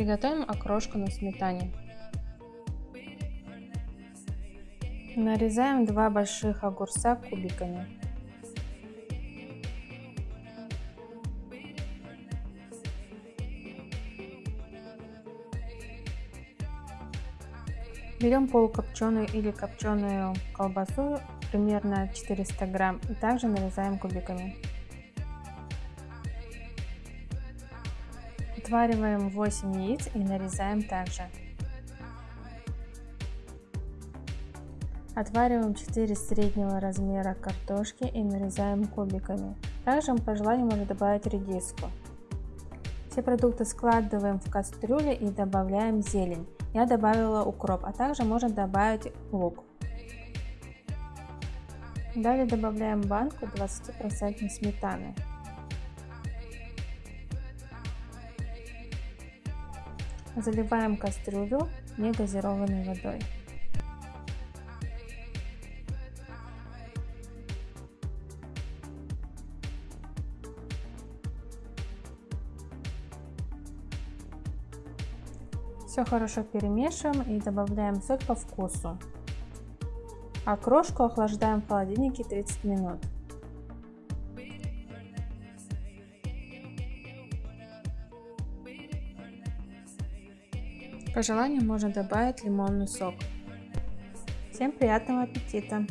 Приготовим окрошку на сметане. Нарезаем два больших огурца кубиками. Берем полукопченую или копченую колбасу, примерно 400 грамм, и также нарезаем кубиками. Отвариваем 8 яиц и нарезаем также. Отвариваем 4 среднего размера картошки и нарезаем кубиками. Также по желанию можно добавить редиску. Все продукты складываем в кастрюлю и добавляем зелень. Я добавила укроп, а также можно добавить лук. Далее добавляем банку 20% сметаны. Заливаем кастрюлю негазированной водой. Все хорошо перемешиваем и добавляем соль по вкусу. А крошку охлаждаем в холодильнике 30 минут. По желанию можно добавить лимонный сок. Всем приятного аппетита!